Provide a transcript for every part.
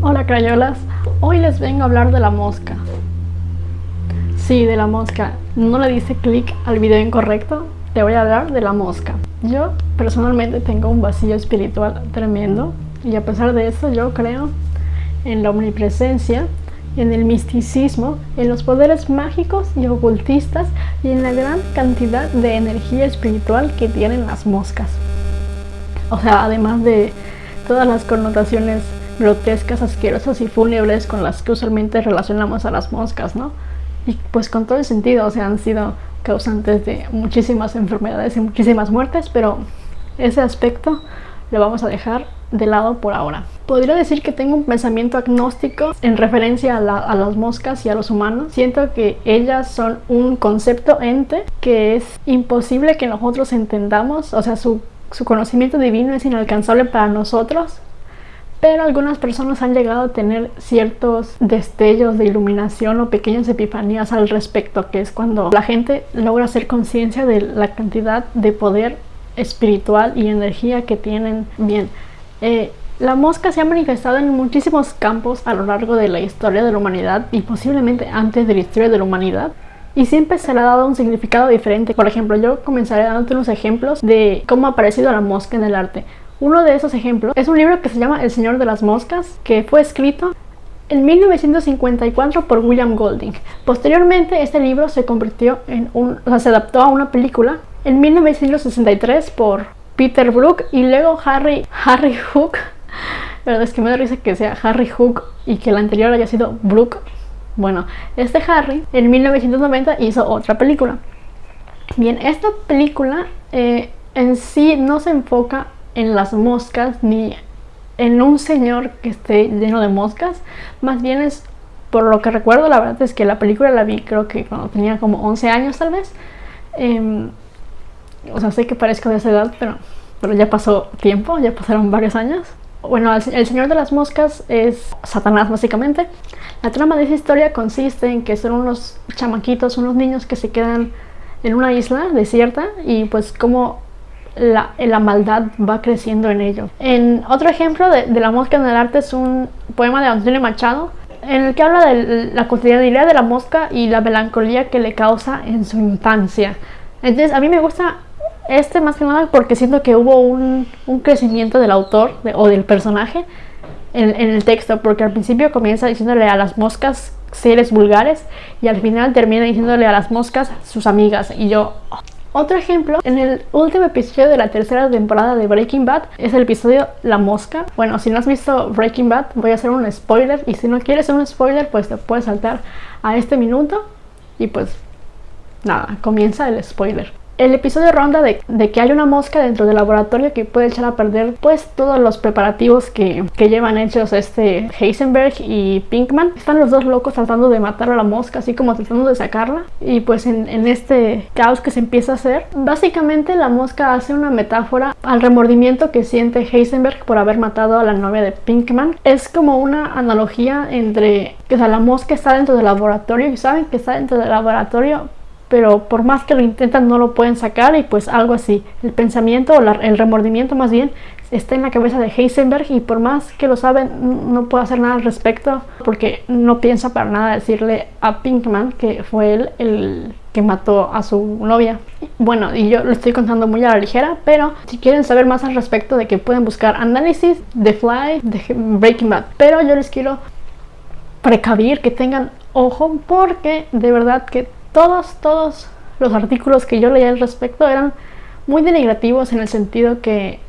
Hola crayolas, hoy les vengo a hablar de la mosca. Sí, de la mosca. No le dice clic al video incorrecto, te voy a hablar de la mosca. Yo personalmente tengo un vacío espiritual tremendo y a pesar de eso yo creo en la omnipresencia, en el misticismo, en los poderes mágicos y ocultistas y en la gran cantidad de energía espiritual que tienen las moscas. O sea, además de todas las connotaciones grotescas, asquerosas y fúnebres con las que usualmente relacionamos a las moscas, ¿no? Y pues con todo el sentido, o sea, han sido causantes de muchísimas enfermedades y muchísimas muertes, pero ese aspecto lo vamos a dejar de lado por ahora. Podría decir que tengo un pensamiento agnóstico en referencia a, las moscas y a los humanos. Siento que ellas son un concepto ente que es imposible que nosotros entendamos, o sea, su, su conocimiento divino es inalcanzable para nosotros pero algunas personas han llegado a tener ciertos destellos de iluminación o pequeñas epifanías al respecto, que es cuando la gente logra hacer conciencia de la cantidad de poder espiritual y energía que tienen. Bien, eh, la mosca se ha manifestado en muchísimos campos a lo largo de la historia de la humanidad y posiblemente antes de la historia de la humanidad. Y siempre se le ha dado un significado diferente. Por ejemplo, yo comenzaré dándote unos ejemplos de cómo ha aparecido la mosca en el arte. Uno de esos ejemplos es un libro que se llama El Señor de las Moscas, que fue escrito en 1954 por William Golding. Posteriormente este libro se convirtió en un, se adaptó a una película en 1963 por Peter Brook y luego Harry, Harry Hook. La verdad es que me da risa que sea Harry Hook y que el anterior haya sido Brook. Bueno, este Harry en 1990 hizo otra película. Bien, esta película eh, en sí no se enfoca en las moscas ni en un señor que esté lleno de moscas. Más bien es, por lo que recuerdo, la verdad es que la película la vi creo que cuando tenía como 11 años tal vez. Em, o sea, sé que parezco de esa edad, pero, pero ya pasó tiempo, ya pasaron varios años. Bueno, el, el Señor de las Moscas es Satanás básicamente. La trama de esa historia consiste en que son unos chamaquitos, unos niños que se quedan en una isla desierta y pues como la, maldad va creciendo en ellos. En otro ejemplo de, la mosca en el arte es un poema de Antonio Machado en el que habla de la cotidianidad de la mosca y la melancolía que le causa en su infancia. Entonces a mí me gusta este más que nada porque siento que hubo un, crecimiento del autor o del personaje en, el texto, porque al principio comienza diciéndole a las moscas seres vulgares y al final termina diciéndole a las moscas sus amigas y yo otro ejemplo, en el último episodio de la tercera temporada de Breaking Bad es el episodio La Mosca. Bueno, si no has visto Breaking Bad voy a hacer un spoiler y si no quieres un spoiler pues te puedes saltar a este minuto y pues nada, comienza el spoiler. El episodio ronda de, que hay una mosca dentro del laboratorio que puede echar a perder pues todos los preparativos que, llevan hechos este Heisenberg y Pinkman. Están los dos locos tratando de matar a la mosca, así como tratando de sacarla. Y pues en, este caos que se empieza a hacer, básicamente la mosca hace una metáfora al remordimiento que siente Heisenberg por haber matado a la novia de Pinkman. Es como una analogía entre que la mosca está dentro del laboratorio y saben que está dentro del laboratorio pero por más que lo intentan no lo pueden sacar y pues algo así. El pensamiento o el remordimiento más bien está en la cabeza de Heisenberg y por más que lo saben no puede hacer nada al respecto porque no piensa para nada decirle a Pinkman que fue él el que mató a su novia. Bueno, y yo lo estoy contando muy a la ligera, pero si quieren saber más al respecto de que pueden buscar análisis de Fly, de Breaking Bad. Pero yo les quiero precavir que tengan ojo porque de verdad que todos, todos los artículos que yo leía al respecto eran muy denigrativos en el sentido que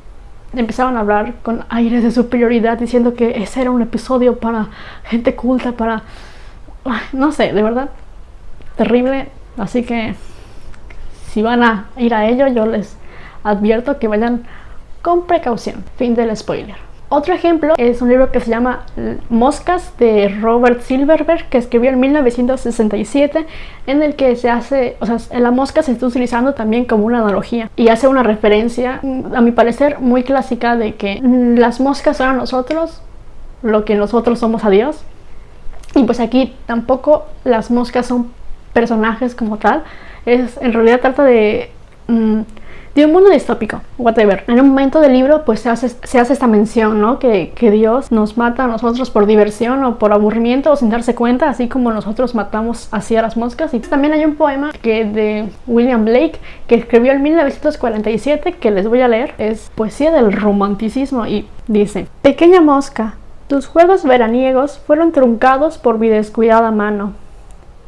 empezaban a hablar con aires de superioridad diciendo que ese era un episodio para gente culta, para... no sé, de verdad, terrible. Así que si van a ir a ello, yo les advierto que vayan con precaución. Fin del spoiler. Otro ejemplo es un libro que se llama Moscas de Robert Silverberg que escribió en 1967 en el que se hace, o sea, la mosca se está utilizando también como una analogía y hace una referencia, a mi parecer, muy clásica de que las moscas son a nosotros lo que nosotros somos a Dios. Y pues aquí tampoco las moscas son personajes como tal, es en realidad trata de... Mm, de un mundo distópico, whatever. En un momento del libro pues se hace, se hace esta mención, ¿no? Que, que, Dios nos mata a nosotros por diversión o por aburrimiento o sin darse cuenta, así como nosotros matamos así a las moscas. Y también hay un poema que de William Blake que escribió en 1947 que les voy a leer. Es poesía del romanticismo y dice, Pequeña mosca, tus juegos veraniegos fueron truncados por mi descuidada mano.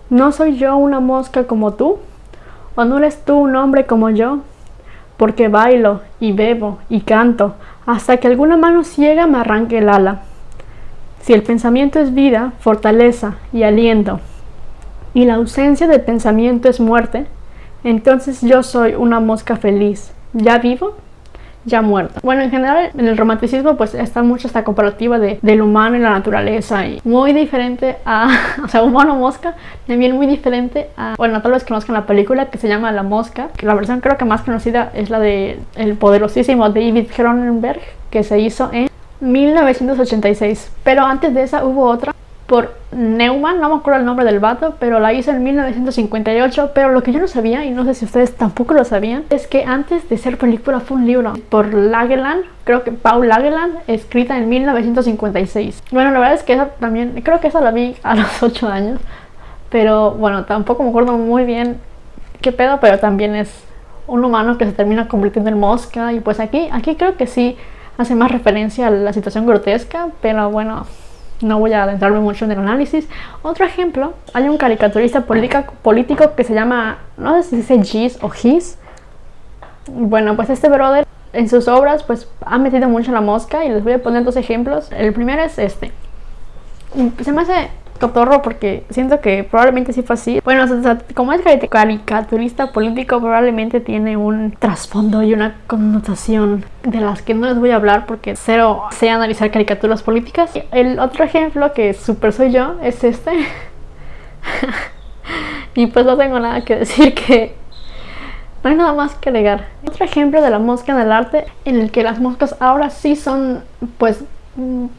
¿No soy yo una mosca como tú? ¿O no eres tú un hombre como yo? Porque bailo y bebo y canto hasta que alguna mano ciega me arranque el ala. Si el pensamiento es vida, fortaleza y aliento, y la ausencia del pensamiento es muerte, entonces yo soy una mosca feliz. ¿Ya vivo? Ya muerta. Bueno, en general en el romanticismo pues está mucho esta comparativa de, del humano y la naturaleza y muy diferente a, o sea, humano mosca, también muy diferente a, bueno, tal vez conozcan la película que se llama La Mosca, que la versión creo que más conocida es la de el poderosísimo David Cronenberg que se hizo en 1986, pero antes de esa hubo otra por Neumann, no me acuerdo el nombre del vato, pero la hizo en 1958, pero lo que yo no sabía, y no sé si ustedes tampoco lo sabían, es que antes de ser película fue un libro por Lageland, creo que Paul Lageland, escrita en 1956. Bueno, la verdad es que esa también, creo que esa la vi a los 8 años, pero bueno, tampoco me acuerdo muy bien qué pedo, pero también es un humano que se termina convirtiendo en mosca, y pues aquí, aquí creo que sí hace más referencia a la situación grotesca, pero bueno, no voy a adentrarme mucho en el análisis. Otro ejemplo, hay un caricaturista político que se llama, no sé si dice Gis o Gis. Bueno, pues este brother en sus obras pues ha metido mucho la mosca y les voy a poner dos ejemplos. El primero es este. Se me hace cotorro porque siento que probablemente sí fue así. Bueno, como es caricaturista político, probablemente tiene un trasfondo y una connotación de las que no les voy a hablar porque cero sé analizar caricaturas políticas. El otro ejemplo que súper soy yo es este. y pues no tengo nada que decir que no hay nada más que agregar. Otro ejemplo de la mosca en el arte en el que las moscas ahora sí son pues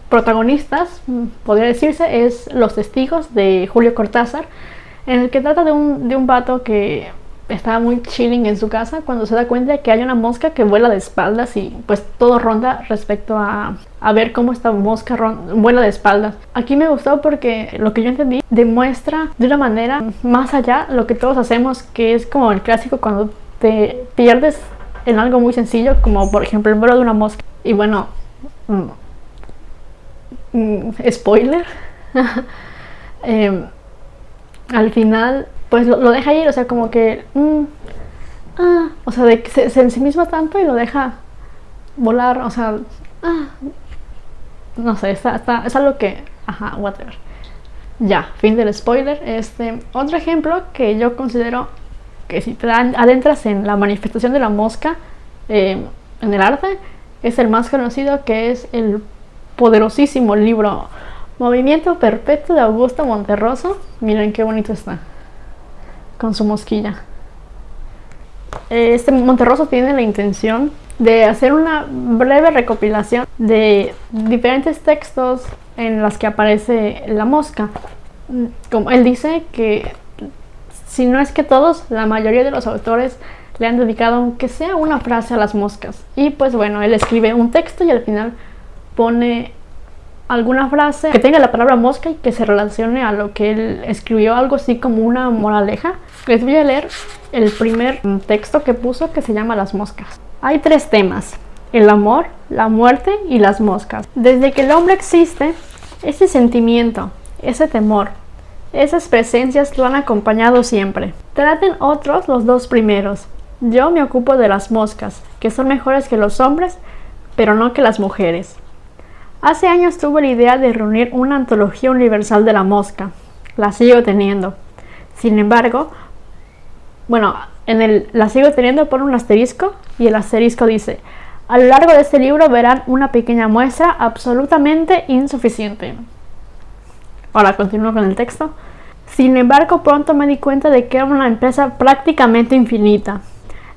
protagonistas, podría decirse, es Los Testigos de Julio Cortázar, en el que trata de un, de un vato que está muy chilling en su casa cuando se da cuenta de que hay una mosca que vuela de espaldas y pues todo ronda respecto a, a ver cómo esta mosca vuela de espaldas. Aquí me gustó porque lo que yo entendí demuestra de una manera más allá lo que todos hacemos, que es como el clásico cuando te pierdes en algo muy sencillo, como por ejemplo el vuelo de una mosca. Y bueno, mm, Mm, spoiler, em, al final pues lo, deja ir, o sea, como que, mm, ah, o sea, de se, se mismo tanto y lo deja volar, o sea, ah, no sé, está, está, es algo que, ajá, whatever. Ya, fin del spoiler. Este, otro ejemplo que yo considero que si te adentras en la manifestación de la mosca em, en el arte, es el más conocido que es el poderosísimo libro Movimiento Perpetuo de Augusto Monterroso. Miren qué bonito está. Con su mosquilla. Este Monterroso tiene la intención de hacer una breve recopilación de diferentes textos en las que aparece la mosca. Como él dice que si no es que todos, la mayoría de los autores le han dedicado aunque sea una frase a las moscas. Y pues bueno, él escribe un texto y al final pone alguna frase que tenga la palabra mosca y que se relacione a lo que él escribió, algo así como una moraleja. Les voy a leer el primer texto que puso que se llama Las moscas. Hay tres temas, el amor, la muerte y las moscas. Desde que el hombre existe, ese sentimiento, ese temor, esas presencias lo han acompañado siempre. Traten otros los dos primeros. Yo me ocupo de las moscas, que son mejores que los hombres, pero no que las mujeres. Hace años tuve la idea de reunir una antología universal de la mosca. La sigo teniendo. Sin embargo, bueno, en el la sigo teniendo por un asterisco y el asterisco dice, a lo largo de este libro verán una pequeña muestra absolutamente insuficiente. Ahora continúo con el texto. Sin embargo, pronto me di cuenta de que era una empresa prácticamente infinita.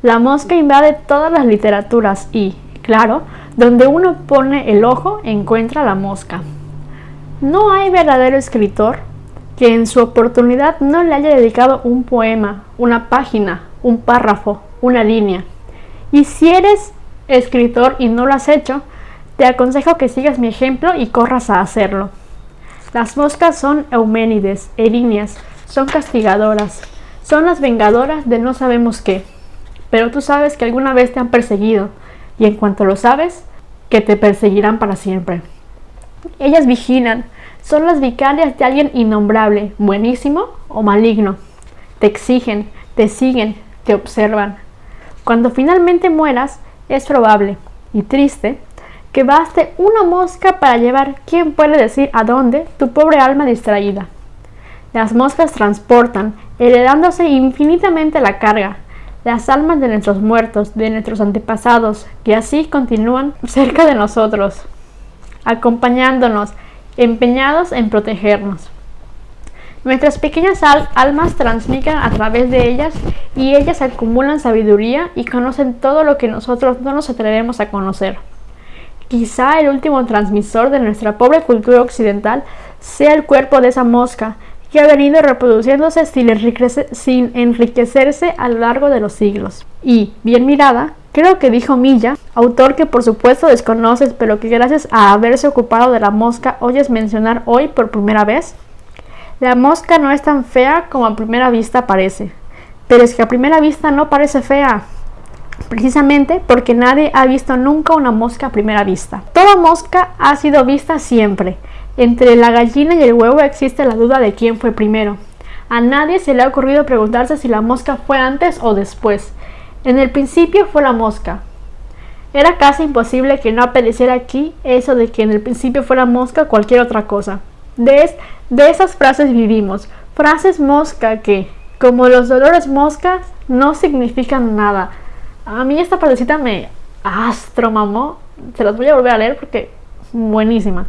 La mosca invade todas las literaturas y, claro, donde uno pone el ojo encuentra la mosca. No hay verdadero escritor que en su oportunidad no le haya dedicado un poema, una página, un párrafo, una línea. Y si eres escritor y no lo has hecho, te aconsejo que sigas mi ejemplo y corras a hacerlo. Las moscas son euménides, erinias, son castigadoras, son las vengadoras de no sabemos qué. Pero tú sabes que alguna vez te han perseguido, y en cuanto lo sabes, que te perseguirán para siempre. Ellas vigilan, son las vicarias de alguien innombrable, buenísimo o maligno. Te exigen, te siguen, te observan. Cuando finalmente mueras, es probable y triste que baste una mosca para llevar, quién puede decir a dónde, tu pobre alma distraída. Las moscas transportan, heredándose infinitamente la carga, las almas de nuestros muertos, de nuestros antepasados, que así continúan cerca de nosotros, acompañándonos, empeñados en protegernos. Nuestras pequeñas almas transmiten a través de ellas y ellas acumulan sabiduría y conocen todo lo que nosotros no nos atrevemos a conocer. Quizá el último transmisor de nuestra pobre cultura occidental sea el cuerpo de esa mosca que ha venido reproduciéndose sin, enriquecerse a lo largo de los siglos. Y, bien mirada, creo que dijo Milla, autor que por supuesto desconoces, pero que gracias a haberse ocupado de la mosca oyes mencionar hoy por primera vez, la mosca no es tan fea como a primera vista parece. Pero es que a primera vista no parece fea, precisamente porque nadie ha visto nunca una mosca a primera vista. Toda mosca ha sido vista siempre, entre la gallina y el huevo existe la duda de quién fue primero. A nadie se le ha ocurrido preguntarse si la mosca fue antes o después. En el principio fue la mosca. Era casi imposible que no apareciera aquí eso de que en el principio fue la mosca cualquier otra cosa. De, de esas frases vivimos. Frases mosca que, como los dolores moscas, no significan nada. A mí esta partecita me astro mamó. Se las voy a volver a leer porque buenísima.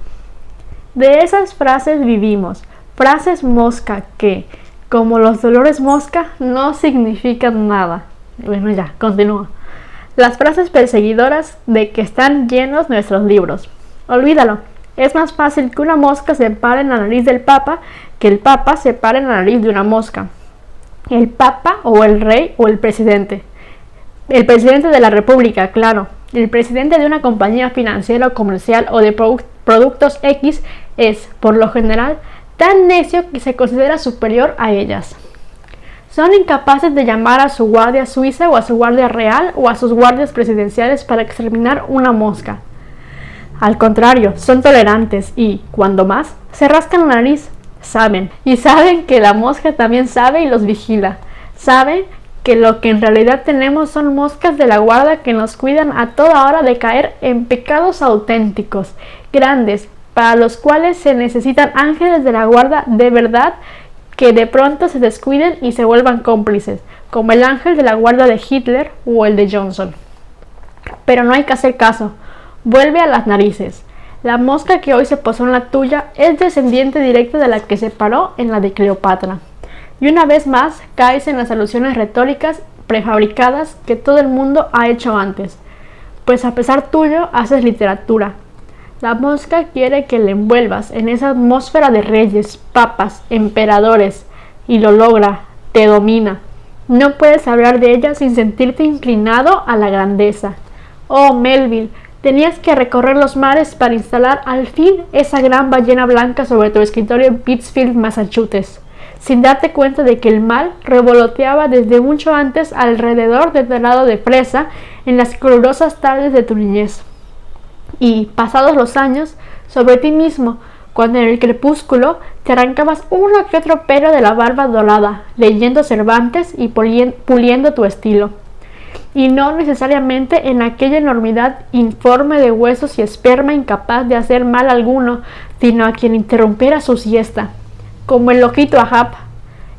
De esas frases vivimos, frases mosca que, como los dolores mosca, no significan nada. Bueno, ya, continúa. Las frases perseguidoras de que están llenos nuestros libros. Olvídalo. Es más fácil que una mosca se pare en la nariz del Papa que el Papa se pare en la nariz de una mosca. El Papa o el Rey o el Presidente. El Presidente de la República, claro. El Presidente de una compañía financiera o comercial o de productos X es, por lo general, tan necio que se considera superior a ellas. Son incapaces de llamar a su guardia suiza o a su guardia real o a sus guardias presidenciales para exterminar una mosca. Al contrario, son tolerantes y, cuando más, se rascan la nariz. Saben, y saben que la mosca también sabe y los vigila. Saben que lo que en realidad tenemos son moscas de la guarda que nos cuidan a toda hora de caer en pecados auténticos, grandes, para los cuales se necesitan ángeles de la guarda de verdad que de pronto se descuiden y se vuelvan cómplices, como el ángel de la guarda de Hitler o el de Johnson. Pero no hay que hacer caso, vuelve a las narices. La mosca que hoy se posó en la tuya es descendiente directa de la que se paró en la de Cleopatra. Y una vez más caes en las alusiones retóricas prefabricadas que todo el mundo ha hecho antes. Pues a pesar tuyo haces literatura, la mosca quiere que le envuelvas en esa atmósfera de reyes, papas, emperadores, y lo logra, te domina. No puedes hablar de ella sin sentirte inclinado a la grandeza. Oh, Melville, tenías que recorrer los mares para instalar al fin esa gran ballena blanca sobre tu escritorio en Pittsfield, Massachusetts, sin darte cuenta de que el mal revoloteaba desde mucho antes alrededor del lado de presa en las colorosas tardes de tu niñez y, pasados los años, sobre ti mismo, cuando en el crepúsculo te arrancabas uno que otro pelo de la barba dorada, leyendo Cervantes y puliendo tu estilo. Y no necesariamente en aquella enormidad informe de huesos y esperma incapaz de hacer mal alguno, sino a quien interrumpiera su siesta, como el loquito Ahab.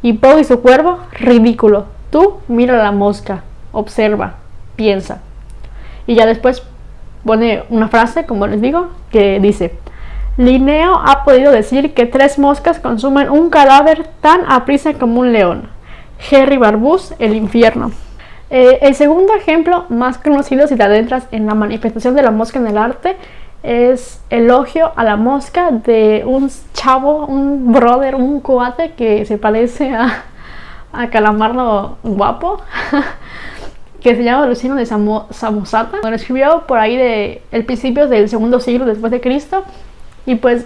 Y Poe y su cuervo, ridículo. Tú mira la mosca, observa, piensa. Y ya después pone una frase, como les digo, que dice, Linneo ha podido decir que tres moscas consumen un cadáver tan aprisa como un león. Harry Barbus, El infierno. Eh, el segundo ejemplo más conocido si te adentras en la manifestación de la mosca en el arte es Elogio a la mosca de un chavo, un brother, un cuate que se parece a, a Calamardo guapo. que se llama Luciano de Samosata, lo escribió por ahí de el principio del segundo siglo después de Cristo. Y pues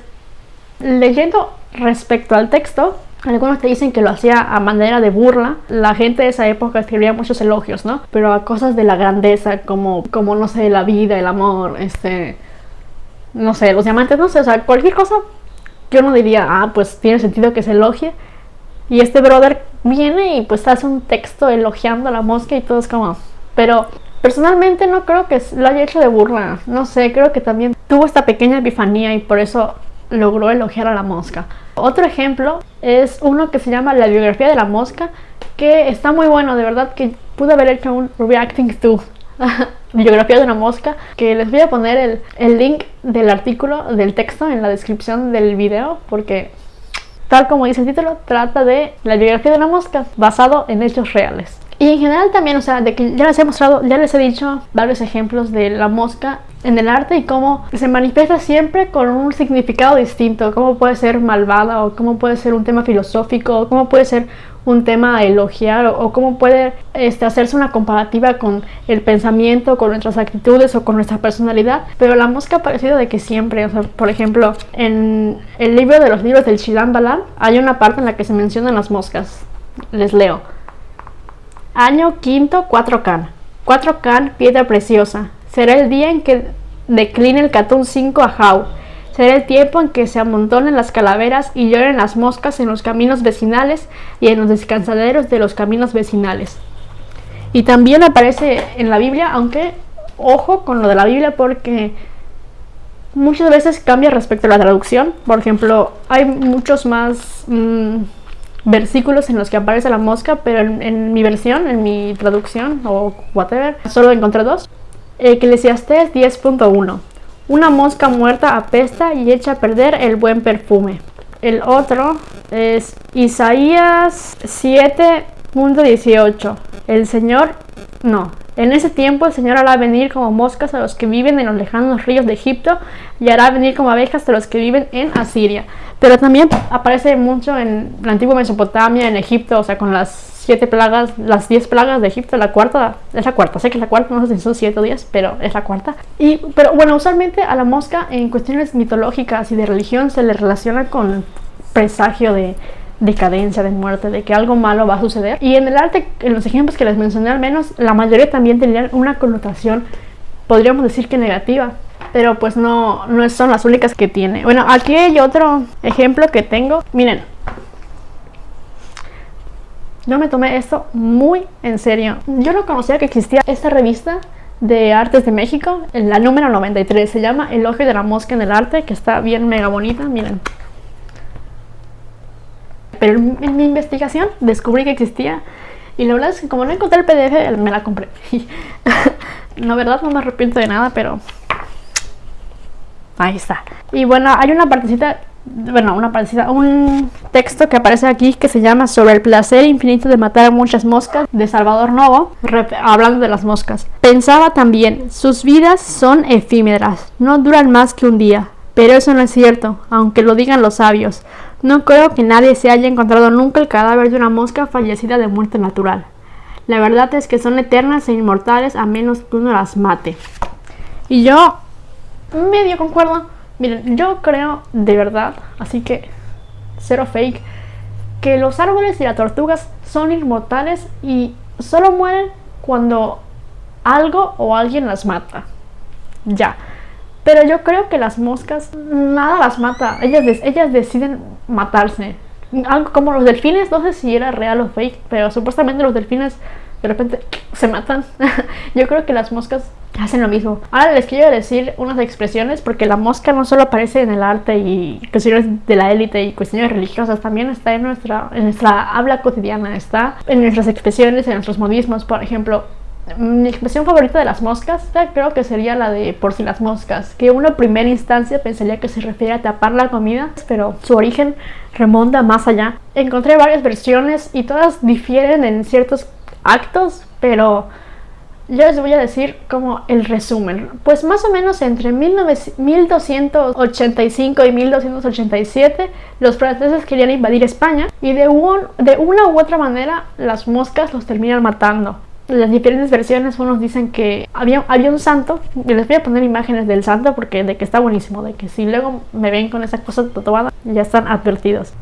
leyendo respecto al texto, algunos te dicen que lo hacía a manera de burla. La gente de esa época escribía muchos elogios, ¿no? Pero a cosas de la grandeza, como, como no sé, la vida, el amor, este. No sé, los diamantes, no sé, o sea, cualquier cosa. Yo no diría, ah, pues tiene sentido que se elogie. Y este brother viene y pues hace un texto elogiando a la mosca y todo es como. Pero personalmente no creo que lo haya hecho de burla. No sé, creo que también tuvo esta pequeña epifanía y por eso logró elogiar a la mosca. Otro ejemplo es uno que se llama La biografía de la mosca, que está muy bueno, de verdad que pude haber hecho un reacting to biografía de una mosca, que les voy a poner el, el link del artículo, del texto en la descripción del video, porque tal como dice el título, trata de la biografía de una mosca basado en hechos reales. Y en general también, o sea, de que ya les he mostrado, ya les he dicho varios ejemplos de la mosca en el arte y cómo se manifiesta siempre con un significado distinto, cómo puede ser malvada o cómo puede ser un tema filosófico o cómo puede ser un tema a elogiar o, cómo puede este, hacerse una comparativa con el pensamiento, con nuestras actitudes o con nuestra personalidad. Pero la mosca ha parecido de que siempre, por ejemplo, en el libro de los libros del Shilan Balan hay una parte en la que se mencionan las moscas. Les leo. Año quinto, 4 can. 4 can, piedra preciosa. Será el día en que decline el Catún 5 a Jau. Será el tiempo en que se amontonen las calaveras y lloren las moscas en los caminos vecinales y en los descansaderos de los caminos vecinales. Y también aparece en la Biblia, aunque ojo con lo de la Biblia porque muchas veces cambia respecto a la traducción. Por ejemplo, hay muchos más... Mm, versículos en los que aparece la mosca, pero en, mi versión, en mi traducción o whatever, solo encontré dos. Eclesiastés 10.1 Una mosca muerta apesta y echa a perder el buen perfume. El otro es Isaías 7.18 El Señor, no, en ese tiempo el Señor hará venir como moscas a los que viven en los lejanos ríos de Egipto y hará venir como abejas a los que viven en Asiria. Pero también aparece mucho en la antigua Mesopotamia, en Egipto, o sea, con las siete plagas, las diez plagas de Egipto, la cuarta, es la cuarta, sé que es la cuarta, no sé si son siete o diez, pero es la cuarta. Y, pero bueno, usualmente a la mosca en cuestiones mitológicas y de religión se le relaciona con presagio de decadencia, de muerte, de que algo malo va a suceder. Y en el arte, en los ejemplos que les mencioné al menos, la mayoría también tenían una connotación, podríamos decir que negativa pero pues no, no son las únicas que tiene. Bueno, aquí hay otro ejemplo que tengo. Miren, yo me tomé esto muy en serio. Yo no conocía que existía esta revista de artes de México, la número 93. Se llama El ojo de la mosca en el arte, que está bien mega bonita, miren. Pero en mi investigación descubrí que existía y la verdad es que como no encontré el PDF, me la compré. la verdad no me arrepiento de nada, pero Ahí está. Y bueno, hay una partecita, bueno, una partecita, un texto que aparece aquí que se llama Sobre el placer infinito de matar a muchas moscas de Salvador Novo, hablando de las moscas. Pensaba también, sus vidas son efímeras, no duran más que un día. Pero eso no es cierto, aunque lo digan los sabios. No creo que nadie se haya encontrado nunca el cadáver de una mosca fallecida de muerte natural. La verdad es que son eternas e inmortales a menos que uno las mate. Y yo medio concuerdo. Miren, yo creo de verdad, así que cero fake, que los árboles y las tortugas son inmortales y solo mueren cuando algo o alguien las mata. Ya. Pero yo creo que las moscas, nada las mata. Ellas, ellas deciden matarse. Algo como los delfines, no sé si era real o fake, pero supuestamente los delfines de repente se matan. yo creo que las moscas hacen lo mismo. Ahora les quiero decir unas expresiones porque la mosca no solo aparece en el arte y cuestiones de la élite y cuestiones religiosas, también está en nuestra, en nuestra habla cotidiana, está en nuestras expresiones, en nuestros modismos, por ejemplo. Mi expresión favorita de las moscas creo que sería la de por si las moscas, que en primera instancia pensaría que se refiere a tapar la comida, pero su origen remonta más allá. Encontré varias versiones y todas difieren en ciertos actos, pero yo les voy a decir como el resumen. Pues más o menos entre 1285 y 1287 los franceses querían invadir España y de, un, de una u otra manera las moscas los terminan matando. Las diferentes versiones, unos dicen que había, había un santo, y les voy a poner imágenes del santo porque de que está buenísimo, de que si luego me ven con esa cosa tatuada, ya están advertidos.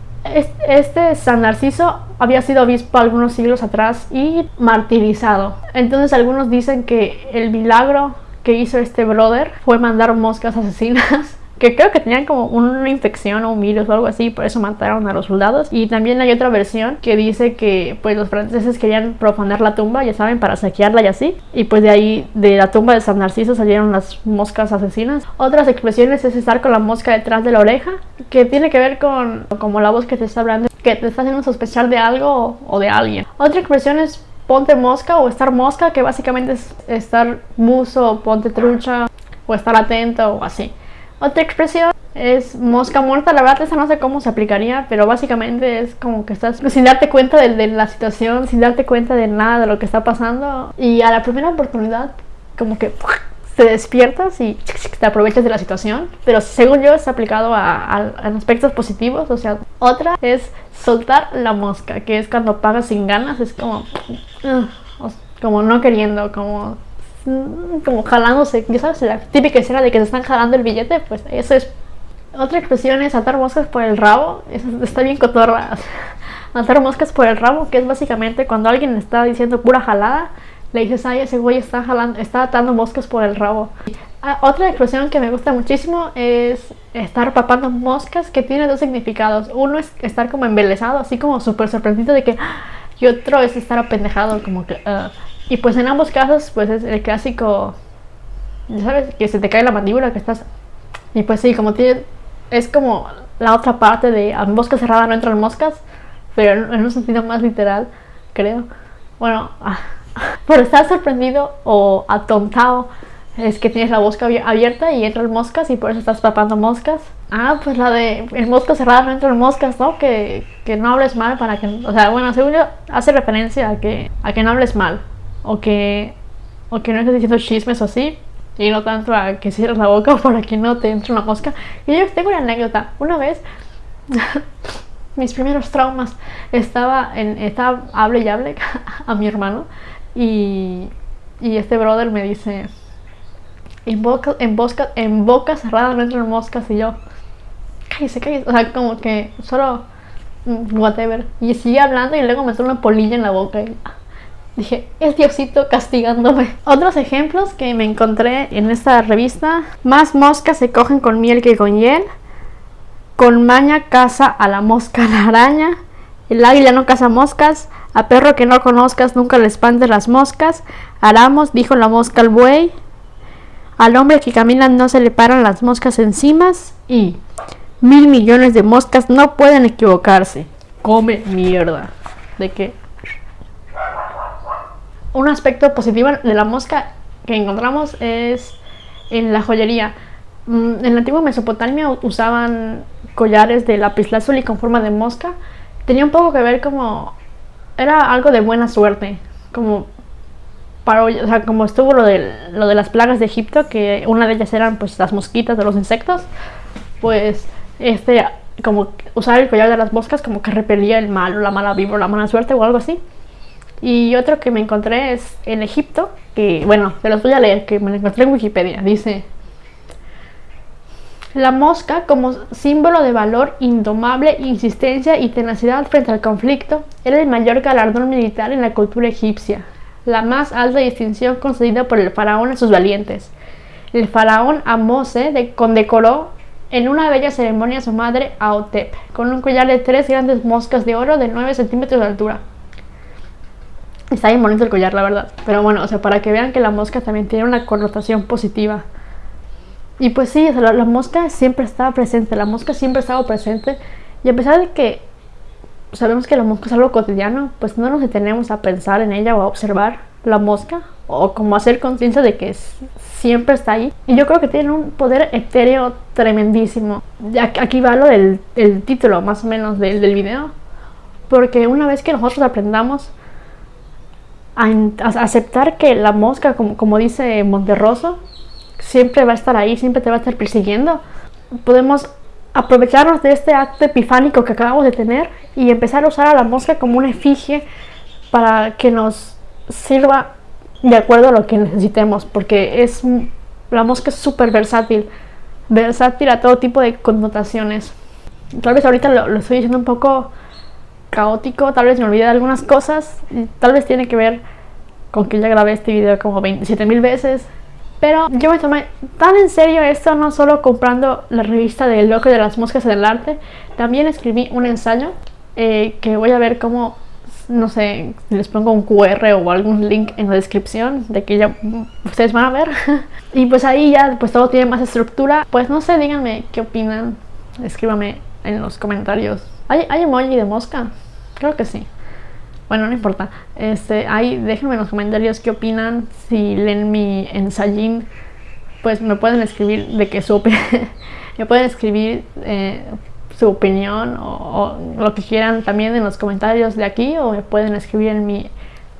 Este San Narciso había sido obispo algunos siglos atrás y martirizado. Entonces algunos dicen que el milagro que hizo este brother fue mandar moscas asesinas que creo que tenían como una infección o un virus o algo así, por eso mataron a los soldados. Y también hay otra versión que dice que pues los franceses querían profanar la tumba, ya saben, para saquearla y así. Y pues de ahí, de la tumba de San Narciso salieron las moscas asesinas. Otras expresiones es estar con la mosca detrás de la oreja, que tiene que ver con como la voz que te está hablando, que te está haciendo sospechar de algo o de alguien. Otra expresión es ponte mosca o estar mosca, que básicamente es estar muso, ponte trucha o estar atento o así. Otra expresión es mosca muerta. La verdad, esa no sé cómo se aplicaría, pero básicamente es como que estás sin darte cuenta de, la situación, sin darte cuenta de nada de lo que está pasando. Y a la primera oportunidad, como que te despiertas y te aprovechas de la situación. Pero según yo, está aplicado a, aspectos positivos. O sea, otra es soltar la mosca, que es cuando pagas sin ganas. Es como, como no queriendo, como como jalándose, ya sabes, la típica escena de que se están jalando el billete, pues eso es. Otra expresión es atar moscas por el rabo, eso está bien cotorra. atar moscas por el rabo, que es básicamente cuando alguien está diciendo pura jalada, le dices, ay, ese güey está jalando, está atando moscas por el rabo. Ah, otra expresión que me gusta muchísimo es estar papando moscas, que tiene dos significados. Uno es estar como embelesado, así como súper sorprendido de que, ¡ah! y otro es estar apendejado, como que, uh, y pues en ambos casos, pues es el clásico, ya sabes, que se te cae la mandíbula, que estás... Y pues sí, como tiene... Es como la otra parte de a mosca cerrada no entran moscas, pero en un sentido más literal, creo. Bueno, ah, por estar sorprendido o atontado es que tienes la boca abierta y entran moscas y por eso estás papando moscas. Ah, pues la de el mosca cerrada no entran moscas, ¿no? Que, que no hables mal para que... O sea, bueno, según yo hace referencia a que, a que no hables mal o que, o que no estés diciendo chismes o así, y no tanto a que cierres la boca para que no te entre una mosca. Y yo tengo una anécdota. Una vez, mis primeros traumas, estaba, en, estaba hable y hable a mi hermano y, y este brother me dice, en boca, en, boca, en boca cerrada no entran moscas y yo, cállese, cállese. O sea, como que solo, mm, whatever. Y sigue hablando y luego me entró una polilla en la boca y... Dije, es Diosito castigándome. Otros ejemplos que me encontré en esta revista. Más moscas se cogen con miel que con hiel. Con maña caza a la mosca la araña. El águila no caza moscas. A perro que no conozcas nunca le espantes las moscas. Aramos, dijo la mosca al buey. Al hombre que camina no se le paran las moscas encima. Y mil millones de moscas no pueden equivocarse. Come mierda. ¿De qué? Un aspecto positivo de la mosca que encontramos es en la joyería. Mm, en la antigua Mesopotamia usaban collares de lapislázuli con forma de mosca. Tenía un poco que ver como... Era algo de buena suerte. Como para, o sea, como estuvo lo de, lo de las plagas de Egipto, que una de ellas eran pues las mosquitas de los insectos, pues este, como usar el collar de las moscas como que repelía el mal o la mala vibra la mala suerte o algo así. Y otro que me encontré es en Egipto, que bueno, se los voy a leer, que me lo encontré en Wikipedia. Dice, la mosca como símbolo de valor indomable, insistencia y tenacidad frente al conflicto era el mayor galardón militar en la cultura egipcia, la más alta distinción concedida por el faraón a sus valientes. El faraón Amose condecoró en una bella ceremonia a su madre Aotep, con un collar de tres grandes moscas de oro de 9 centímetros de altura. Está bien bonito el collar, la verdad. Pero bueno, o sea, para que vean que la mosca también tiene una connotación positiva. Y pues sí, la, mosca siempre estaba presente, la mosca siempre ha estado presente. Y a pesar de que sabemos que la mosca es algo cotidiano, pues no nos detenemos a pensar en ella o a observar la mosca o como hacer conciencia de que siempre está ahí. Y yo creo que tiene un poder etéreo tremendísimo. Aquí va lo del título más o menos del, del video. Porque una vez que nosotros aprendamos a, aceptar que la mosca, como, como dice Monterroso, siempre va a estar ahí, siempre te va a estar persiguiendo. Podemos aprovecharnos de este acto epifánico que acabamos de tener y empezar a usar a la mosca como una efigie para que nos sirva de acuerdo a lo que necesitemos, porque es la mosca es súper versátil, versátil a todo tipo de connotaciones. Tal vez ahorita lo, estoy diciendo un poco caótico, tal vez me olvidé de algunas cosas, tal vez tiene que ver con que ya grabé este video como 27 mil veces, pero yo me tomé tan en serio esto, no solo comprando la revista del loco de las moscas en el arte, también escribí un ensayo eh, que voy a ver cómo, no sé, les pongo un QR o algún link en la descripción de que ya ustedes van a ver. y pues ahí ya pues todo tiene más estructura. Pues no sé, díganme qué opinan, escríbame en los comentarios. ¿Hay, hay emoji de mosca? Creo que sí. Bueno, no importa. Este, ahí déjenme en los comentarios qué opinan. Si leen mi ensayín, pues me pueden escribir de que su me pueden escribir eh, su opinión o, lo que quieran también en los comentarios de aquí o me pueden escribir en mi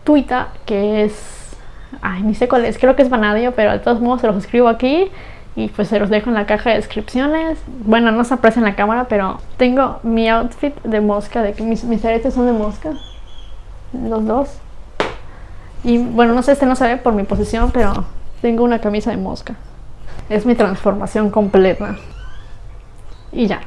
Twitter que es ay ni sé cuál es creo que es Vanadio pero de todos modos se los escribo aquí y pues se los dejo en la caja de descripciones bueno no se aprecia en la cámara pero tengo mi outfit de mosca mis, mis aretes son de mosca los dos. Y bueno, no sé, este no se ve por mi posición, pero tengo una camisa de mosca. Es mi transformación completa. Y ya.